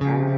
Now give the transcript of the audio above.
Thank